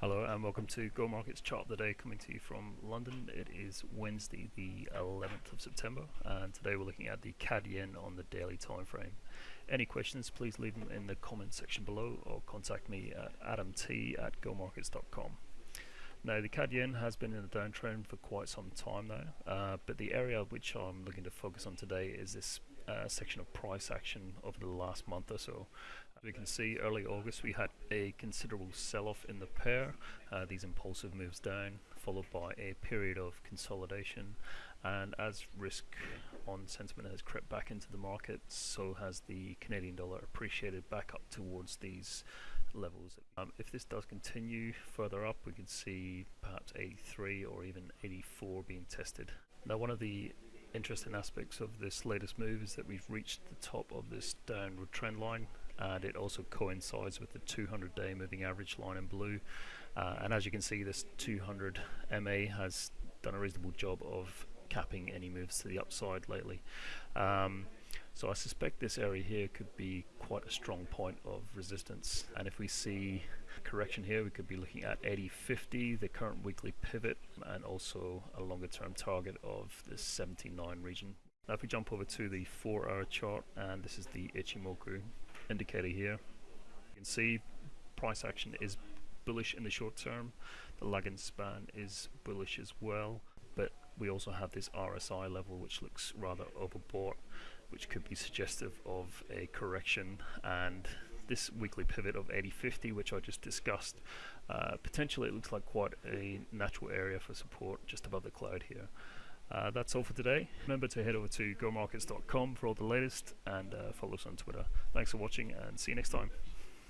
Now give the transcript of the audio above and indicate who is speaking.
Speaker 1: Hello and welcome to Go Markets Chart of the Day coming to you from London. It is Wednesday the 11th of September and today we're looking at the CAD Yen on the daily time frame. Any questions please leave them in the comment section below or contact me at adamt at gomarkets.com. Now the CAD Yen has been in a downtrend for quite some time now uh, but the area which I'm looking to focus on today is this uh, section of price action over the last month or so. As we can see, early August we had a considerable sell-off in the pair, uh, these impulsive moves down, followed by a period of consolidation. And as risk on sentiment has crept back into the market, so has the Canadian dollar appreciated back up towards these levels. Um, if this does continue further up, we could see perhaps 83 or even 84 being tested. Now, one of the interesting aspects of this latest move is that we've reached the top of this downward trend line and it also coincides with the 200 day moving average line in blue. Uh, and as you can see this 200 MA has done a reasonable job of capping any moves to the upside lately. Um, so I suspect this area here could be quite a strong point of resistance. And if we see correction here we could be looking at 8050 the current weekly pivot and also a longer term target of the 79 region. Now if we jump over to the 4 hour chart and this is the Ichimoku indicator here you can see price action is bullish in the short term the lagging span is bullish as well but we also have this RSI level which looks rather overbought which could be suggestive of a correction and this weekly pivot of 8050 which I just discussed uh, potentially it looks like quite a natural area for support just above the cloud here. Uh, that's all for today. Remember to head over to gomarkets.com for all the latest and uh, follow us on Twitter. Thanks for watching and see you next time